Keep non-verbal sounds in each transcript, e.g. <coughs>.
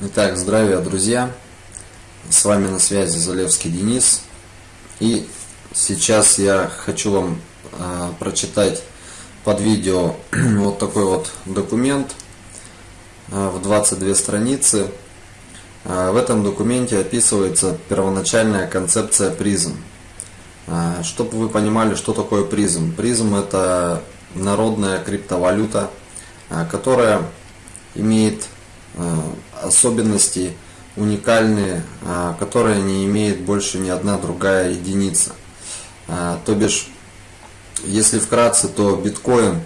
Итак, здравия, друзья! С вами на связи Залевский Денис. И сейчас я хочу вам э, прочитать под видео <clears throat> вот такой вот документ э, в 22 страницы. Э, в этом документе описывается первоначальная концепция призм. Э, чтобы вы понимали, что такое призм. Призм это народная криптовалюта, э, которая имеет э, особенности уникальные, а, которые не имеет больше ни одна другая единица. А, то бишь, если вкратце, то биткоин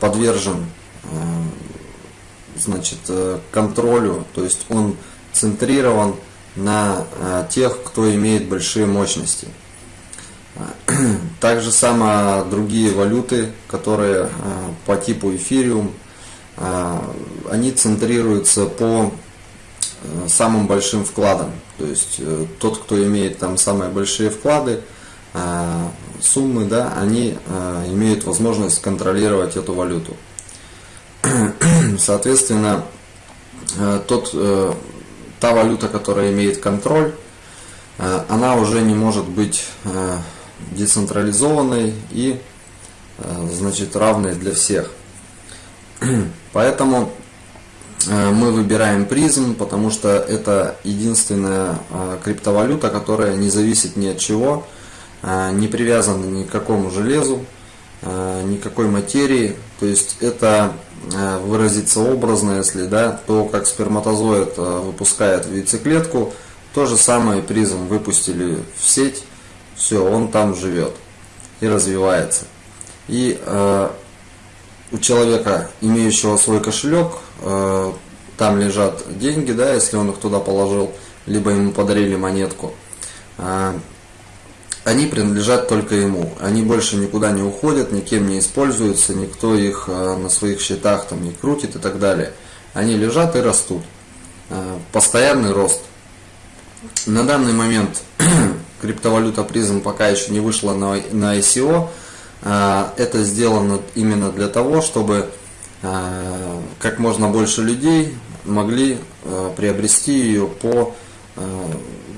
подвержен а, значит, э, контролю, то есть он центрирован на тех, кто имеет большие мощности. <clears throat> Так же само другие валюты, которые по типу эфириум, они центрируются по э, самым большим вкладам. То есть э, тот, кто имеет там самые большие вклады, а, суммы, да, они а, имеют возможность контролировать эту валюту. <clears throat> Соответственно, э, тот, та валюта, которая имеет контроль, она уже не может быть децентрализованной и значит равной для всех. <clears throat> Поэтому э, мы выбираем призм, потому что это единственная э, криптовалюта, которая не зависит ни от чего, э, не привязана ни к какому железу, никакой материи. То есть это выразиться образно, если да, то как сперматозоид выпускает в яйцеклетку, то же самое призм выпустили в сеть, все, он там живет и развивается. И у человека, имеющего свой кошелек, э, там лежат деньги, да, если он их туда положил, либо ему подарили монетку, э, они принадлежат только ему. Они больше никуда не уходят, никем не используются, никто их э, на своих счетах там не крутит и так далее. Они лежат и растут. Постоянный рост. На данный момент <clears throat> криптовалюта призм пока еще не вышла на, на ICO, это сделано именно для того, чтобы а, как можно больше людей могли а, приобрести ее по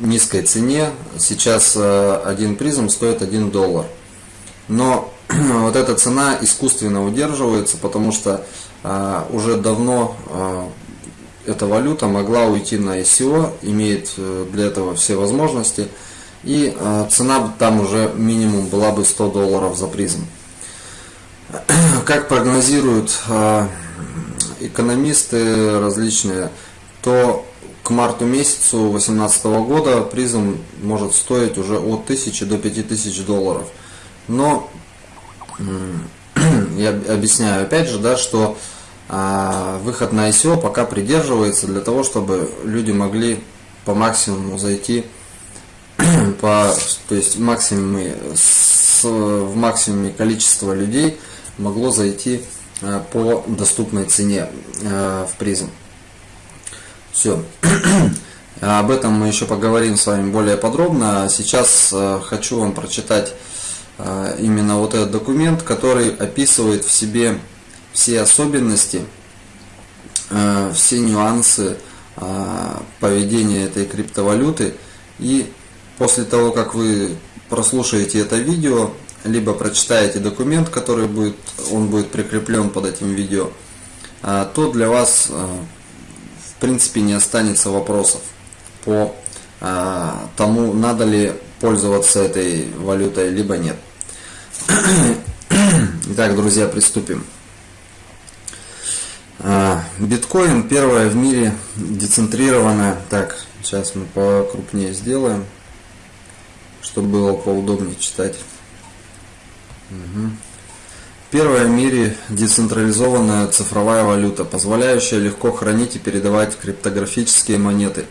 низкой цене. Сейчас один призм стоит 1 доллар. Но <clears throat> вот эта цена искусственно удерживается, потому что уже давно эта валюта могла уйти на ICO, имеет э, для этого все возможности – и э, цена там уже минимум была бы 100 долларов за призм. <clears throat> Как прогнозируют э, экономисты различные, то к марту месяцу 2018 года призм может стоить уже от 1000 до 5000 долларов. Но <clears throat> я объясняю опять же, да, что а, выход на ICO пока придерживается для того, чтобы люди могли по максимуму зайти по, то есть максимуме, с, в максимуме количество людей могло зайти э, по доступной цене э, в призм. Все. <clears throat> Об этом мы еще поговорим с вами более подробно. Сейчас э, хочу вам прочитать именно вот этот документ, который описывает в себе все особенности, все нюансы поведения этой криптовалюты и После того, как вы прослушаете это видео, либо прочитаете документ, который будет, он будет прикреплен под этим видео, а, то для вас а, в принципе не останется вопросов по а, тому, надо ли пользоваться этой валютой, либо нет. <coughs> Итак, друзья, приступим. Биткоин первая в мире децентрированная. Так, сейчас мы покрупнее сделаем чтобы было поудобнее читать. Угу. Первая в мире децентрализованная цифровая валюта, позволяющая легко хранить и передавать криптографические монеты,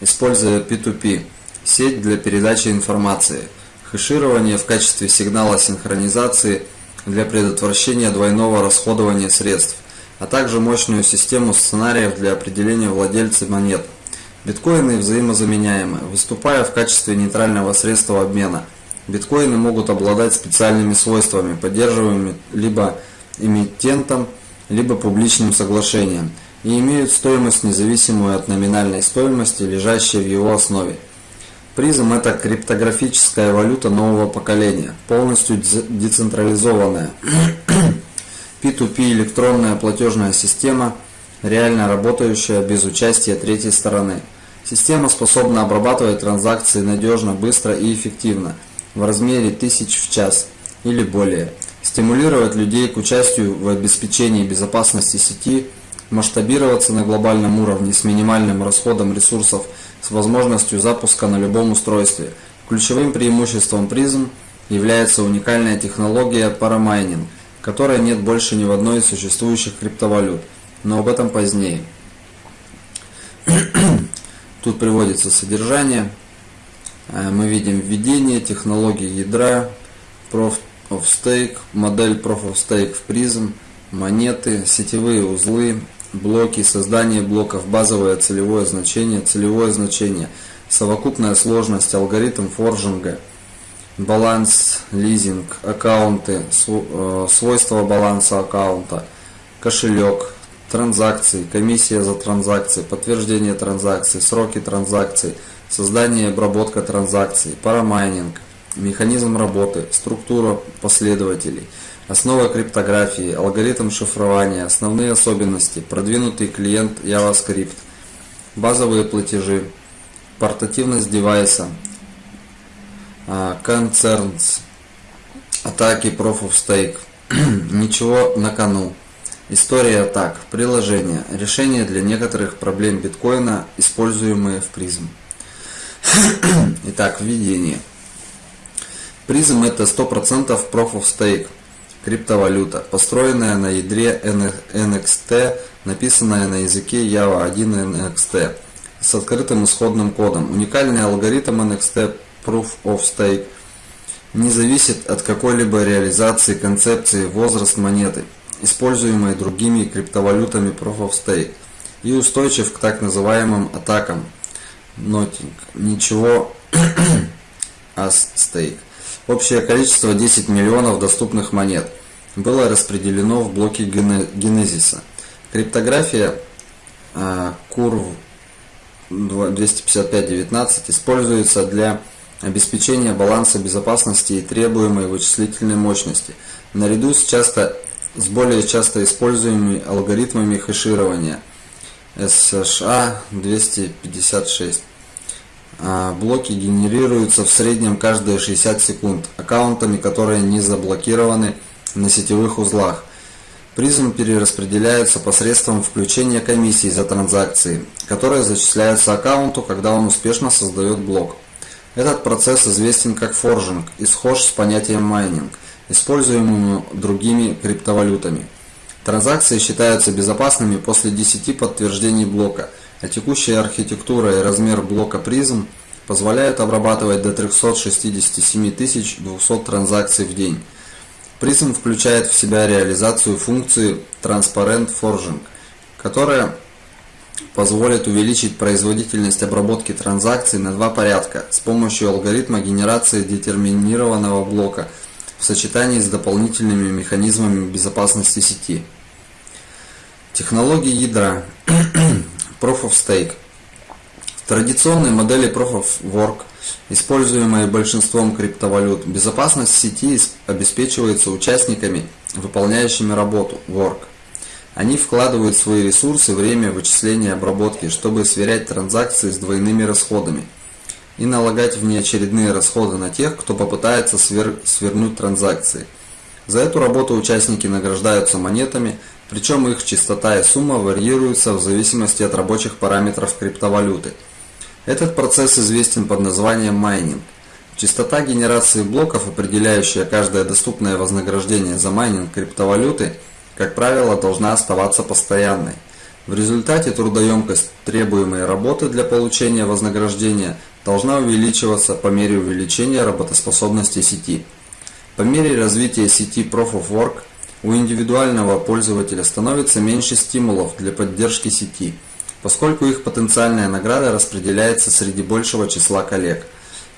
используя P2P, сеть для передачи информации, хэширование в качестве сигнала синхронизации для предотвращения двойного расходования средств, а также мощную систему сценариев для определения владельца монет – Биткоины взаимозаменяемы, выступая в качестве нейтрального средства обмена. Биткоины могут обладать специальными свойствами, поддерживаемыми либо эмитентом, либо публичным соглашением. и имеют стоимость независимую от номинальной стоимости, лежащей в его основе. Призм – это криптографическая валюта нового поколения, полностью децентрализованная. <clears throat> P2P электронная платежная система, реально работающая без участия третьей стороны. Система способна обрабатывать транзакции надежно, быстро и эффективно, в размере тысяч в час или более, стимулировать людей к участию в обеспечении безопасности сети, масштабироваться на глобальном уровне с минимальным расходом ресурсов с возможностью запуска на любом устройстве. Ключевым преимуществом призм является уникальная технология парамайнинг, которой нет больше ни в одной из существующих криптовалют, но об этом позднее. <clears throat> Тут приводится содержание. Э, мы видим введение технологии ядра, Proof of Stake, модель Proof of Stake в призм, монеты, сетевые узлы, блоки, создание блоков, базовое целевое значение, целевое значение, совокупная сложность, алгоритм форжинга, баланс, лизинг, аккаунты, э, свойства баланса аккаунта, кошелек, транзакции, комиссия за транзакции, подтверждение транзакций, сроки транзакций, создание и обработка транзакций, парамайнинг, механизм работы, структура последователей – Основа криптографии, алгоритм шифрования, основные особенности, продвинутый клиент JavaScript, базовые платежи, портативность девайса, а, concerns, атаки Proof of Stake, <clears throat> ничего на кону, история атак, приложения, решения для некоторых проблем биткоина, используемые в призм. <coughs> Итак, введение. Призм это 100% Proof of Stake – Криптовалюта, построенная на ядре NXT, написанная на языке Java 1 NXT с открытым исходным кодом. Уникальный алгоритм NXT Proof of Stake не зависит от какой-либо реализации концепции возраст монеты, используемой другими криптовалютами Proof of Stake, и устойчив к так называемым атакам. Нотинг. Ничего <clears throat> as stake. Общее количество 10 миллионов доступных монет было распределено в блоки генезиса. Криптография Curve 25519 используется для обеспечения баланса безопасности и требуемой вычислительной мощности, наряду с, часто, с более часто используемыми алгоритмами хеширования SHA-256. А, блоки генерируются в среднем каждые 60 секунд аккаунтами, которые не заблокированы на сетевых узлах. Prizm перераспределяется посредством включения комиссии за транзакции, которые зачисляются аккаунту, когда он успешно создает блок. Этот процесс известен как forging и схож с понятием майнинг, используемым другими криптовалютами. Транзакции считаются безопасными после 10 подтверждений блока – а текущая архитектура и размер блока призм позволяют обрабатывать до 367 200 транзакций в день. Призм включает в себя реализацию функции Transparent Forging, которая позволит увеличить производительность обработки транзакций на два порядка с помощью алгоритма генерации детерминированного блока в сочетании с дополнительными механизмами безопасности сети. Технологии ядра <clears throat> Proof of Stake. В традиционной модели Proof of Work, используемой большинством криптовалют, безопасность сети обеспечивается участниками, выполняющими работу Work. Они вкладывают свои ресурсы, время вычисления обработки, чтобы сверять транзакции с двойными расходами и налагать внеочередные расходы на тех, кто попытается свер... свернуть транзакции. За эту работу участники награждаются монетами – причем их частота и сумма варьируются в зависимости от рабочих параметров криптовалюты. Этот процесс известен под названием майнинг. Частота генерации блоков, определяющая каждое доступное вознаграждение за майнинг криптовалюты, как правило, должна оставаться постоянной. В результате трудоемкость требуемой работы для получения вознаграждения должна увеличиваться по мере увеличения работоспособности сети. По мере развития сети Proof of Work у индивидуального пользователя становится меньше стимулов для поддержки сети, поскольку их потенциальная награда распределяется среди большего числа коллег.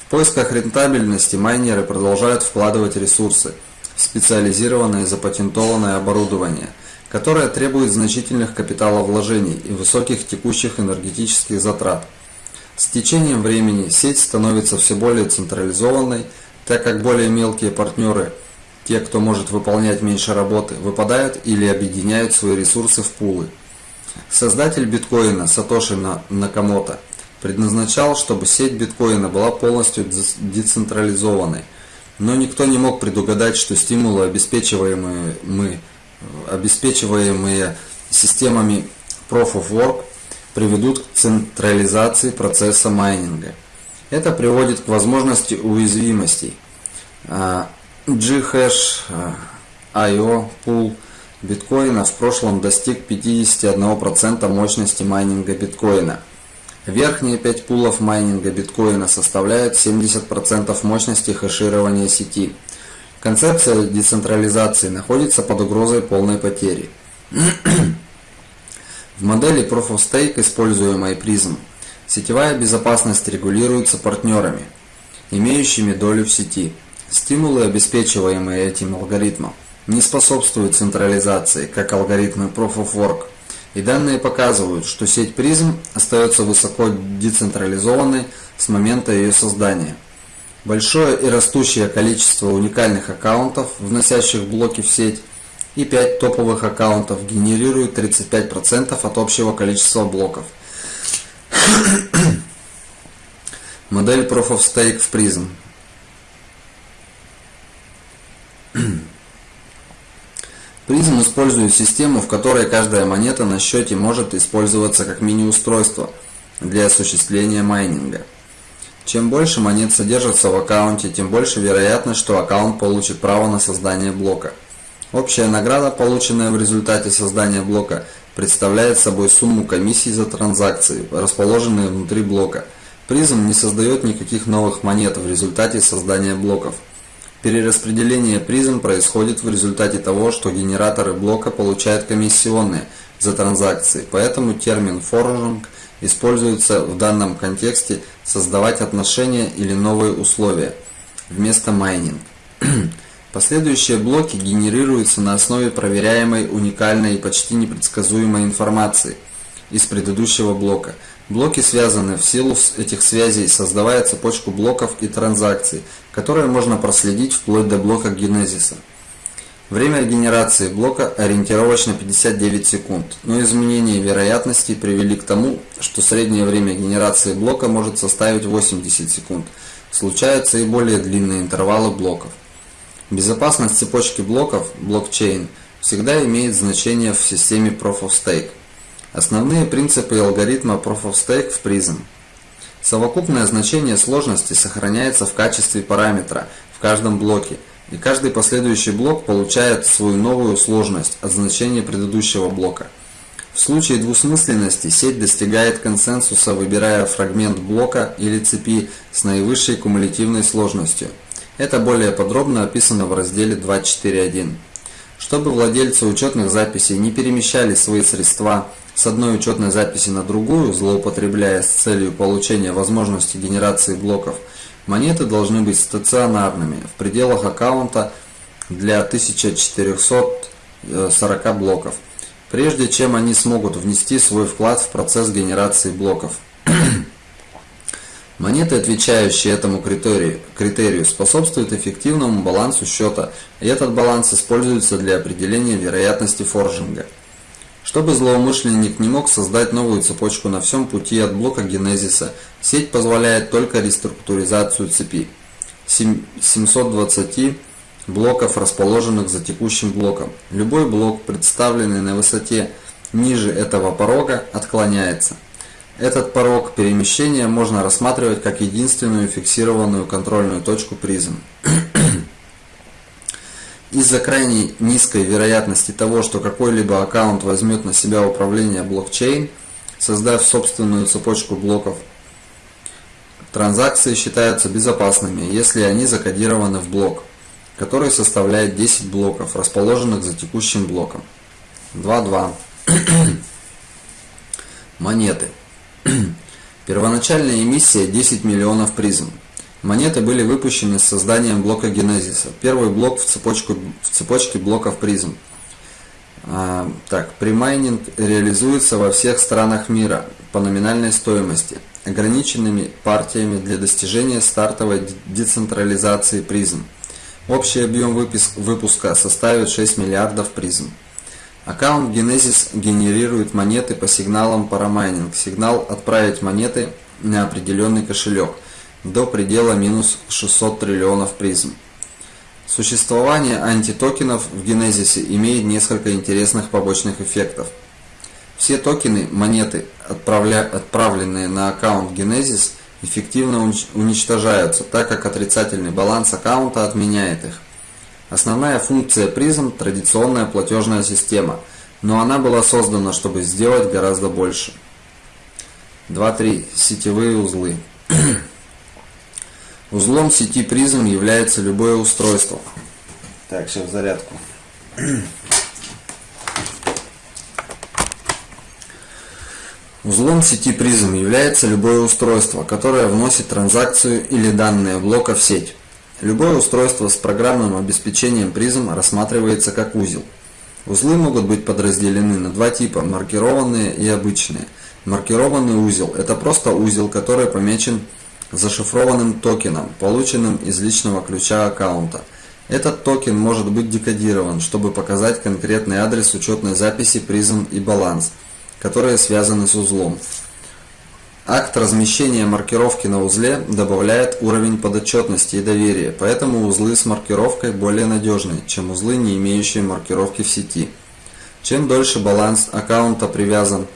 В поисках рентабельности майнеры продолжают вкладывать ресурсы в специализированное запатентованное оборудование, которая требует значительных капиталовложений и высоких текущих энергетических затрат. С течением времени сеть становится все более централизованной, так как более мелкие партнеры, те, кто может выполнять меньше работы, выпадают или объединяют свои ресурсы в пулы. Создатель биткоина Сатоши Накамото предназначал, чтобы сеть биткоина была полностью децентрализованной, но никто не мог предугадать, что стимулы, обеспечиваемые, мы, обеспечиваемые системами Proof of Work, приведут к централизации процесса майнинга. Это приводит к возможности уязвимостей. А, Ghash IO пул биткоина в прошлом достиг 51% мощности майнинга биткоина. Верхние 5 пулов майнинга биткоина составляют 70% мощности хэширования сети. Концепция децентрализации находится под угрозой полной потери. В модели Proof of Stake, используемой Prism, сетевая безопасность регулируется партнерами, имеющими долю в сети. Стимулы, обеспечиваемые этим алгоритмом, не способствуют централизации, как алгоритмы Proof of Work. И данные показывают, что сеть Prism остается высоко децентрализованной с момента ее создания. Большое и растущее количество уникальных аккаунтов, вносящих блоки в сеть, и 5 топовых аккаунтов генерируют 35% от общего количества блоков. <coughs> Модель Proof of Stake в Prism. <coughs> Prism использует систему, в которой каждая монета на счете может использоваться как мини-устройство для осуществления майнинга. Чем больше монет содержится в аккаунте, тем больше вероятность, что аккаунт получит право на создание блока. Общая награда, полученная в результате создания блока, представляет собой сумму комиссий за транзакции, расположенные внутри блока. Призм не создает никаких новых монет в результате создания блоков. Перераспределение призм происходит в результате того, что генераторы блока получают комиссионные за транзакции, поэтому термин forging используется в данном контексте создавать отношения или новые условия вместо майнинг. <clears throat> Последующие блоки генерируются на основе проверяемой, уникальной и почти непредсказуемой информации из предыдущего блока. Блоки связаны в силу этих связей, создавая цепочку блоков и транзакций, которые можно проследить вплоть до блока генезиса. Время генерации блока ориентировочно 59 секунд, но изменения вероятности привели к тому, что среднее время генерации блока может составить 80 секунд. Случаются и более длинные интервалы блоков. Безопасность цепочки блоков, блокчейн, всегда имеет значение в системе Proof of Stake. Основные принципы алгоритма Proof of Stake в Prism. Совокупное значение сложности сохраняется в качестве параметра в каждом блоке, и каждый последующий блок получает свою новую сложность от значения предыдущего блока. В случае двусмысленности сеть достигает консенсуса, выбирая фрагмент блока или цепи с наивысшей кумулятивной сложностью – это более подробно описано в разделе 2.4.1. Чтобы владельцы учетных записей не перемещали свои средства с одной учетной записи на другую, злоупотребляя с целью получения возможности генерации блоков, монеты должны быть стационарными в пределах аккаунта для 1440 блоков, прежде чем они смогут внести свой вклад в процесс генерации блоков. <clears throat> Монеты, отвечающие этому критерию, критерию, способствуют эффективному балансу счета, и этот баланс используется для определения вероятности форжинга. Чтобы злоумышленник не мог создать новую цепочку на всем пути от блока генезиса, сеть позволяет только реструктуризацию цепи 720 блоков, расположенных за текущим блоком. Любой блок, представленный на высоте ниже этого порога, отклоняется. Этот порог перемещения можно рассматривать как единственную фиксированную контрольную точку призм. <clears throat> Из-за крайне низкой вероятности того, что какой-либо аккаунт возьмет на себя управление блокчейн, создав собственную цепочку блоков, транзакции считаются безопасными, если они закодированы в блок, который составляет 10 блоков, расположенных за текущим блоком. 2.2. <clears throat> Монеты. Первоначальная эмиссия 10 миллионов призм. Монеты были выпущены с созданием блока генезиса. Первый блок в, цепочку, в цепочке блоков призм. А, так, премайнинг реализуется во всех странах мира по номинальной стоимости, ограниченными партиями для достижения стартовой децентрализации Prizm. Общий объем выпуска составит 6 миллиардов Prizm. Аккаунт Genesis генерирует монеты по сигналам парамайнинг. Сигнал «Отправить монеты» на определенный кошелек до предела минус 600 триллионов Prizm. Существование антитокенов в Генезисе имеет несколько интересных побочных эффектов. Все токены, монеты, отправленные на аккаунт Genesis, эффективно уничтожаются, так как отрицательный баланс аккаунта отменяет их. Основная функция призм – традиционная платежная система, но она была создана, чтобы сделать гораздо больше. 2.3. Сетевые узлы. <clears throat> Узлом сети призм является любое устройство. Так, сейчас зарядку. <clears throat> Узлом сети призм является любое устройство, которое вносит транзакцию или данные блока в сеть. Любое устройство с программным обеспечением призм рассматривается как узел. Узлы могут быть подразделены на два типа – маркированные и обычные. Маркированный узел – это просто узел, который помечен зашифрованным токеном, полученным из личного ключа аккаунта. Этот токен может быть декодирован, чтобы показать конкретный адрес учетной записи призм и баланс, которые связаны с узлом. Акт размещения маркировки на узле добавляет уровень подотчетности и доверия, поэтому узлы с маркировкой более надежны, чем узлы, не имеющие маркировки в сети. Чем дольше баланс аккаунта привязан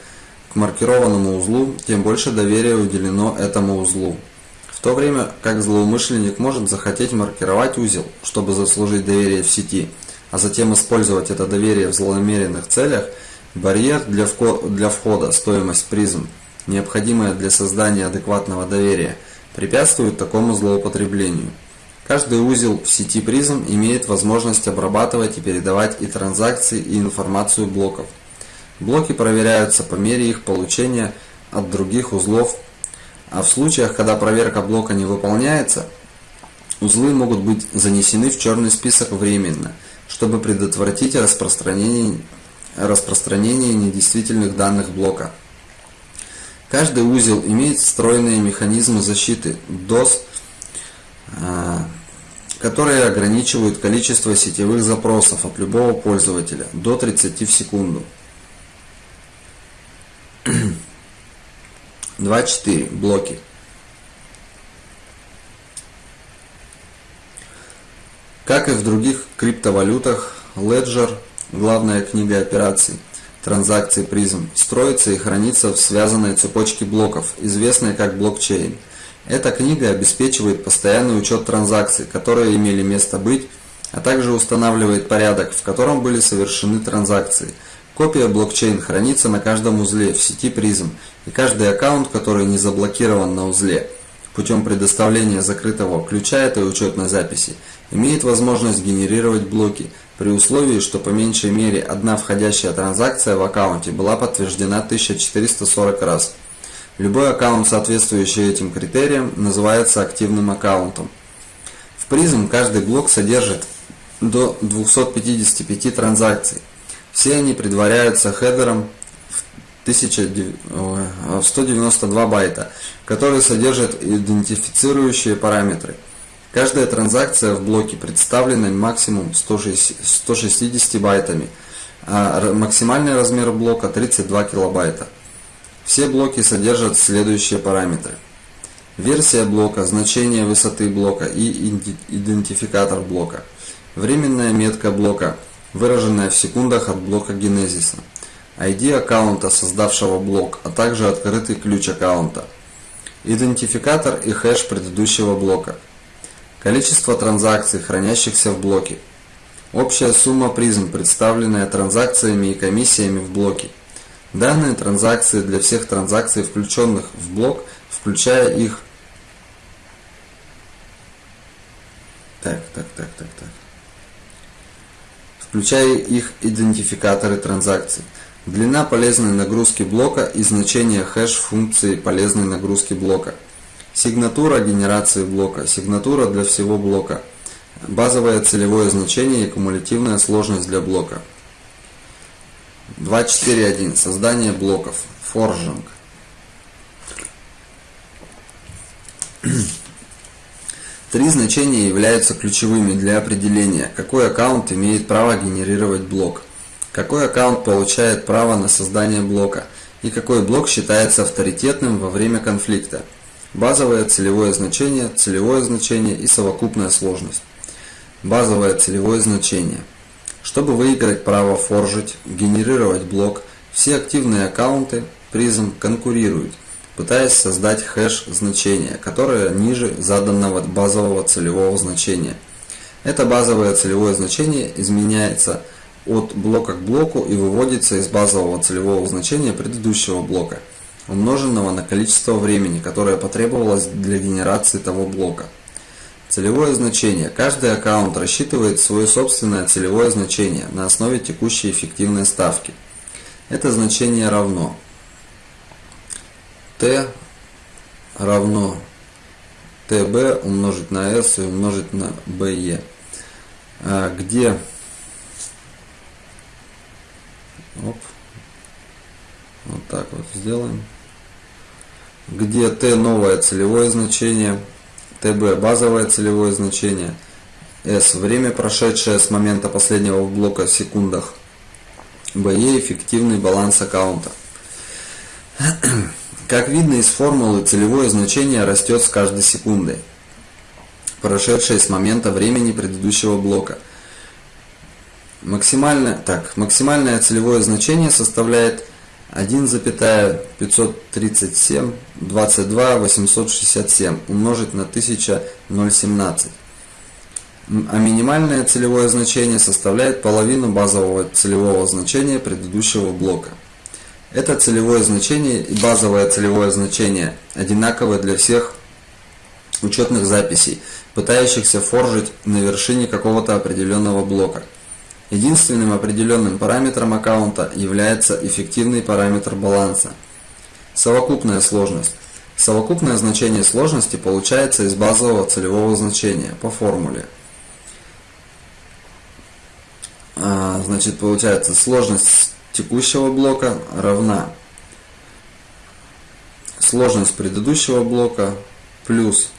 к маркированному узлу, тем больше доверия уделено этому узлу. В то время как злоумышленник может захотеть маркировать узел, чтобы заслужить доверие в сети, а затем использовать это доверие в злонамеренных целях, барьер для входа, стоимость призм – необходимое для создания адекватного доверия, препятствует такому злоупотреблению. Каждый узел в сети призм имеет возможность обрабатывать и передавать и транзакции, и информацию блоков. Блоки проверяются по мере их получения от других узлов, а в случаях, когда проверка блока не выполняется, узлы могут быть занесены в черный список временно, чтобы предотвратить распространение, распространение недействительных данных блока. Каждый узел имеет встроенные механизмы защиты DOS, а, которые ограничивают количество сетевых запросов от любого пользователя до 30 в секунду. <clears throat> 2.4. Блоки. Как и в других криптовалютах, Ledger – главная книга операций – транзакций призм строится и хранится в связанной цепочке блоков, известной как блокчейн. Эта книга обеспечивает постоянный учет транзакций, которые имели место быть, а также устанавливает порядок, в котором были совершены транзакции. Копия блокчейн хранится на каждом узле в сети призм, и каждый аккаунт, который не заблокирован на узле, путем предоставления закрытого ключа этой учетной записи, имеет возможность генерировать блоки, при условии, что по меньшей мере одна входящая транзакция в аккаунте была подтверждена 1440 раз. Любой аккаунт, соответствующий этим критериям, называется активным аккаунтом. В призм каждый блок содержит до 255 транзакций. Все они предваряются хедером в 192 байта, который содержит идентифицирующие параметры – Каждая транзакция в блоке представлена максимум 160 байтами, а максимальный размер блока 32 килобайта. Все блоки содержат следующие параметры. Версия блока, значение высоты блока и идентификатор блока. Временная метка блока, выраженная в секундах от блока генезиса. ID аккаунта, создавшего блок, а также открытый ключ аккаунта. Идентификатор и хэш предыдущего блока – Количество транзакций, хранящихся в блоке. Общая сумма призм, представленная транзакциями и комиссиями в блоке. Данные транзакции для всех транзакций, включенных в блок, включая их... Так, так, так, так, так. Включая их идентификаторы транзакций. Длина полезной нагрузки блока и значение хэш функции полезной нагрузки блока – Сигнатура генерации блока. Сигнатура для всего блока. Базовое целевое значение и кумулятивная сложность для блока. 2.4.1. Создание блоков. Форжинг. <clears throat> Три значения являются ключевыми для определения, какой аккаунт имеет право генерировать блок, какой аккаунт получает право на создание блока и какой блок считается авторитетным во время конфликта. Базовое целевое значение, целевое значение и совокупная сложность. Базовое целевое значение. Чтобы выиграть право форжить, генерировать блок, все активные аккаунты призм конкурируют – пытаясь создать хэш значения, которое ниже заданного базового целевого значения. Это базовое целевое значение изменяется от блока к блоку и выводится из базового целевого значения предыдущего блока, умноженного на количество времени, которое потребовалось для генерации того блока. Целевое значение. Каждый аккаунт рассчитывает свое собственное целевое значение на основе текущей эффективной ставки. Это значение равно t равно tb умножить на s и умножить на be, а, где оп, вот так вот сделаем, где t новое целевое значение, tb базовое целевое значение, s время прошедшее с момента последнего блока в секундах, be эффективный баланс аккаунта. <clears throat> Как видно из формулы, целевое значение растет с каждой секундой, прошедшей с момента времени предыдущего блока. Максимальное, так, максимальное целевое значение составляет 1,537 22 867 умножить на 1017. А минимальное целевое значение составляет половину базового целевого значения предыдущего блока. Это целевое значение и базовое целевое значение одинаковы для всех учетных записей, пытающихся форжить на вершине какого-то определенного блока. Единственным определенным параметром аккаунта является эффективный параметр баланса. Совокупная сложность. Совокупное значение сложности получается из базового целевого значения по формуле. А, значит, получается сложность текущего блока равна сложность предыдущего блока плюс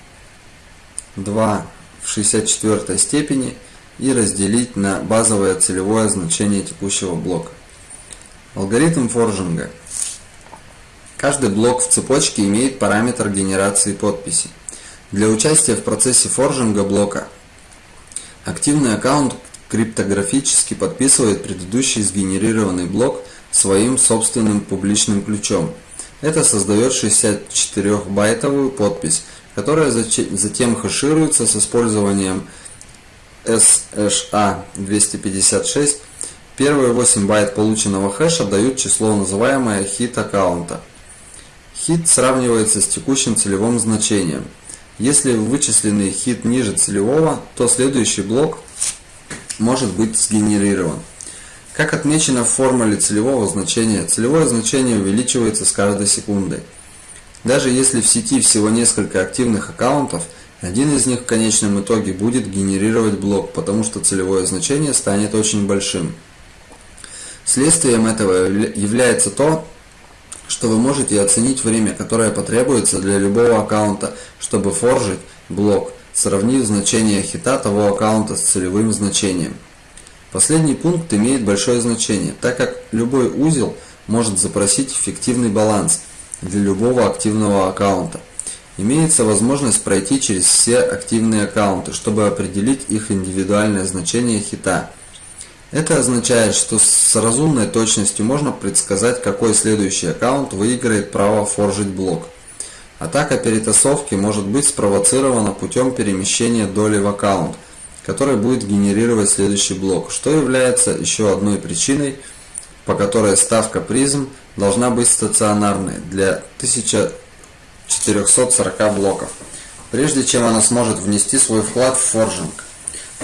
2 в 64 степени и разделить на базовое целевое значение текущего блока. Алгоритм форжинга. Каждый блок в цепочке имеет параметр генерации подписи. Для участия в процессе форжинга блока активный аккаунт криптографически подписывает предыдущий сгенерированный блок своим собственным публичным ключом. Это создает 64-байтовую подпись, которая затем хэшируется с использованием SHA-256. Первые 8 байт полученного хэша дают число, называемое хит аккаунта. Хит сравнивается с текущим целевым значением. Если вычисленный хит ниже целевого, то следующий блок может быть сгенерирован. Как отмечено в формуле целевого значения, целевое значение увеличивается с каждой секундой. Даже если в сети всего несколько активных аккаунтов, один из них в конечном итоге будет генерировать блок, потому что целевое значение станет очень большим. Следствием этого является то, что вы можете оценить время, которое потребуется для любого аккаунта, чтобы форжить блок сравнив значение хита того аккаунта с целевым значением. Последний пункт имеет большое значение, так как любой узел может запросить эффективный баланс для любого активного аккаунта. Имеется возможность пройти через все активные аккаунты, чтобы определить их индивидуальное значение хита. Это означает, что с разумной точностью можно предсказать, какой следующий аккаунт выиграет право форжить блок. Атака перетасовки может быть спровоцирована путем перемещения доли в аккаунт, который будет генерировать следующий блок, что является еще одной причиной, по которой ставка призм должна быть стационарной для 1440 блоков, прежде чем она сможет внести свой вклад в форжинг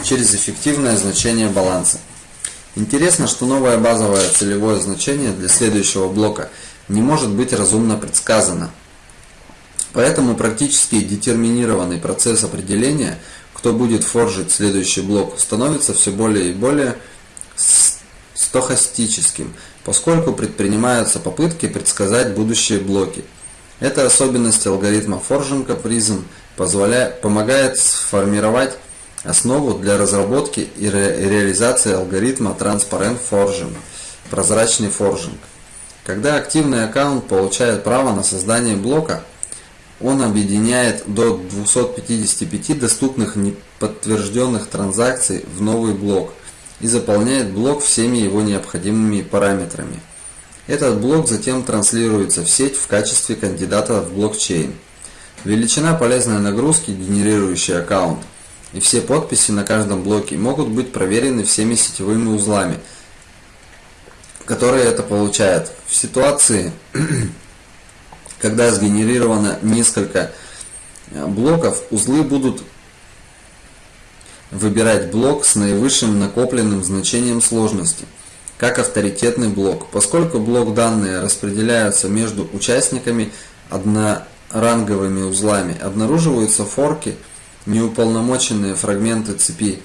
через эффективное значение баланса. Интересно, что новое базовое целевое значение для следующего блока не может быть разумно предсказано. Поэтому практически детерминированный процесс определения, кто будет форжить следующий блок, становится все более и более стохастическим. поскольку предпринимаются попытки предсказать будущие блоки. Эта особенность алгоритма форжинга призм помогает сформировать основу для разработки и ре, реализации алгоритма Transparent Forging, прозрачный форжинг. Когда активный аккаунт получает право на создание блока, он объединяет до 255 доступных неподтвержденных транзакций в новый блок и заполняет блок всеми его необходимыми параметрами. Этот блок затем транслируется в сеть в качестве кандидата в блокчейн. Величина полезной нагрузки, генерирующей аккаунт, и все подписи на каждом блоке могут быть проверены всеми сетевыми узлами – которые это получают. В ситуации, <clears throat> когда сгенерировано несколько э, блоков, узлы будут выбирать блок с наивысшим накопленным значением сложности, как авторитетный блок. Поскольку блок данные распределяются между участниками одноранговыми узлами, обнаруживаются форки, неуполномоченные фрагменты цепи,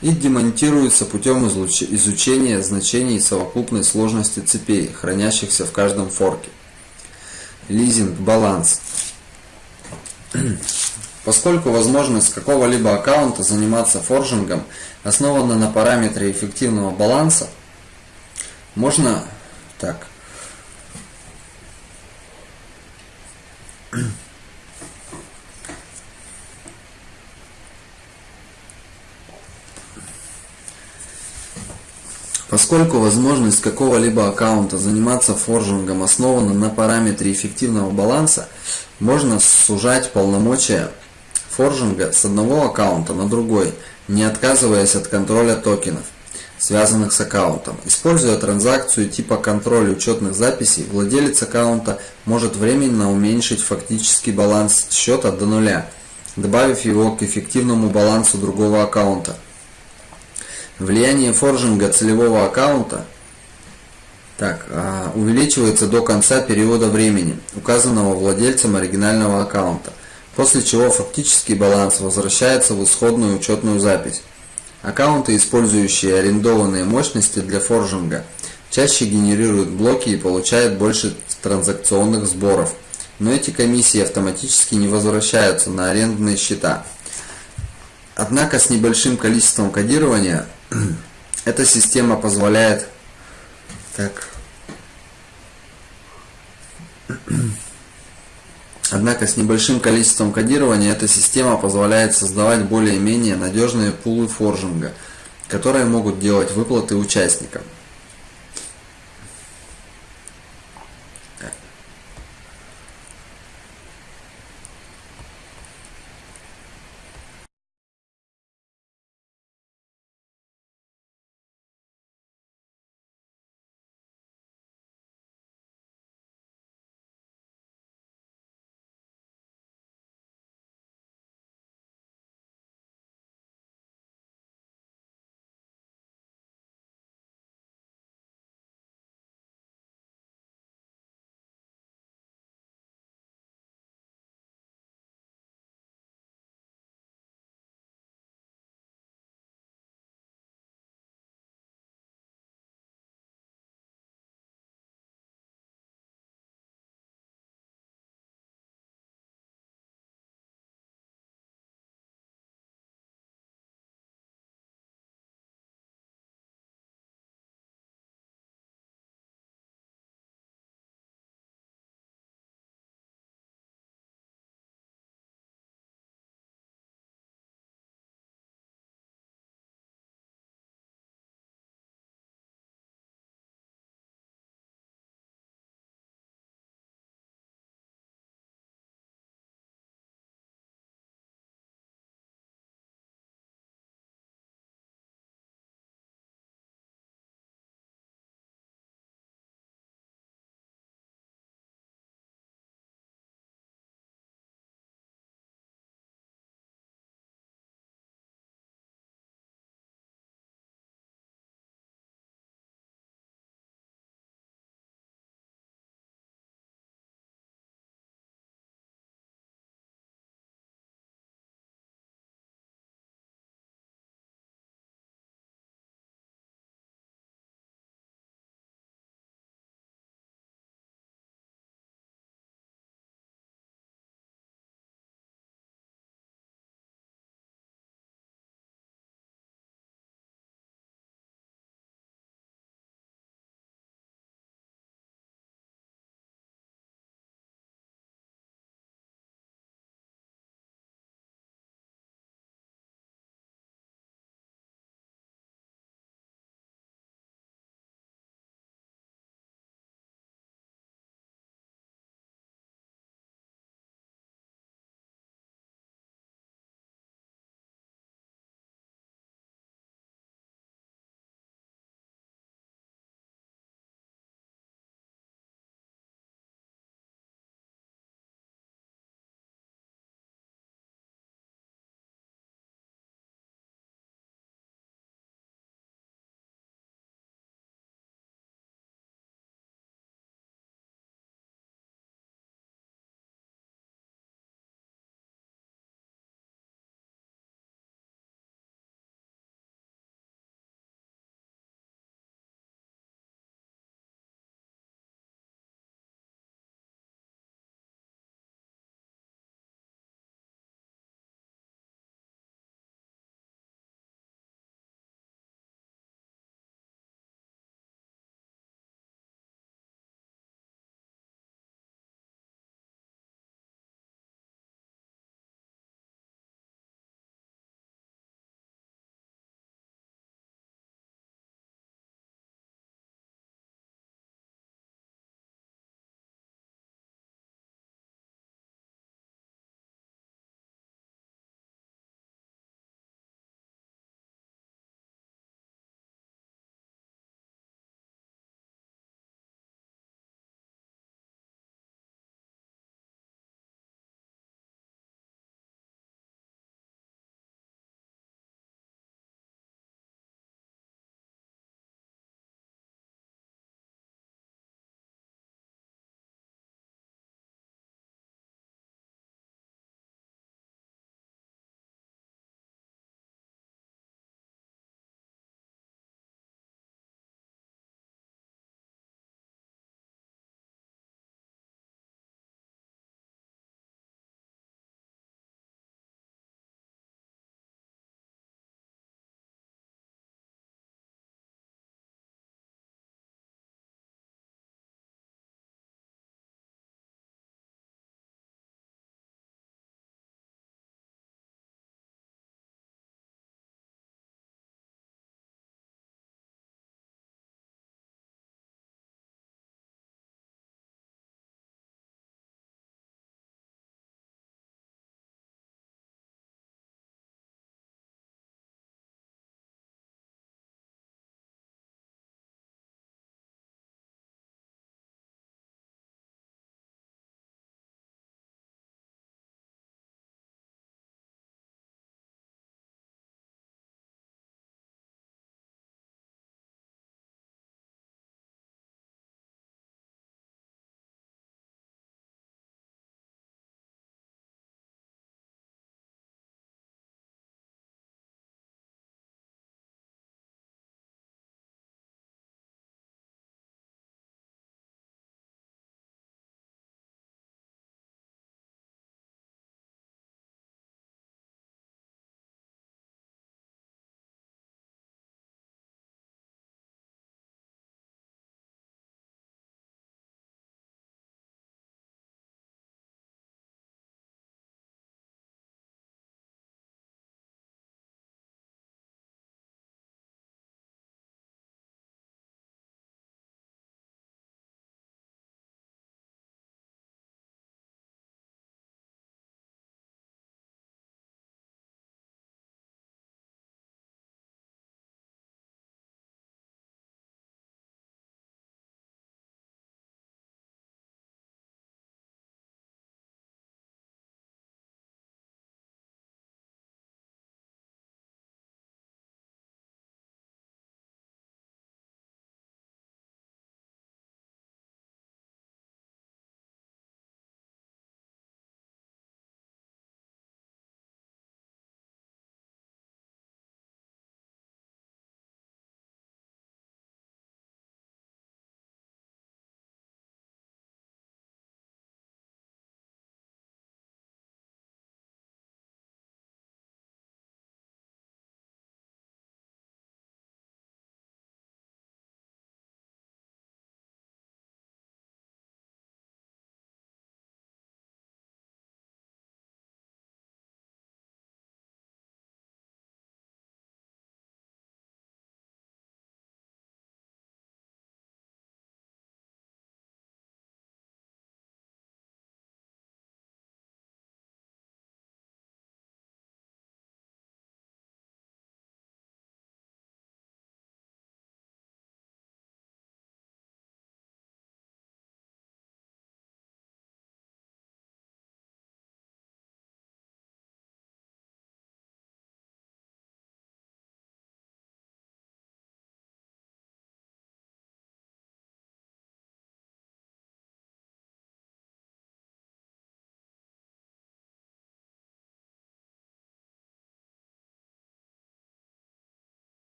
и демонтируется путем изучения значений совокупной сложности цепей, хранящихся в каждом форке. Лизинг, баланс. Поскольку возможность какого-либо аккаунта заниматься форжингом основана на параметре эффективного баланса, можно так. Поскольку возможность какого-либо аккаунта заниматься форжингом основана на параметре эффективного баланса, можно сужать полномочия форжинга с одного аккаунта на другой, не отказываясь от контроля токенов, связанных с аккаунтом. Используя транзакцию типа контроль учетных записей, владелец аккаунта может временно уменьшить фактический баланс счета до нуля, добавив его к эффективному балансу другого аккаунта. Влияние форжинга целевого аккаунта так, а, увеличивается до конца периода времени, указанного владельцем оригинального аккаунта, после чего фактический баланс возвращается в исходную учетную запись. Аккаунты, использующие арендованные мощности для форжинга, чаще генерируют блоки и получают больше транзакционных сборов, но эти комиссии автоматически не возвращаются на арендные счета. Однако с небольшим количеством кодирования <clears throat> эта система позволяет так <clears throat> Однако с небольшим количеством кодирования эта система позволяет создавать более-менее надежные пулы форжинга, которые могут делать выплаты участникам.